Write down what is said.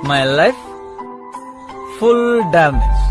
My life full damage.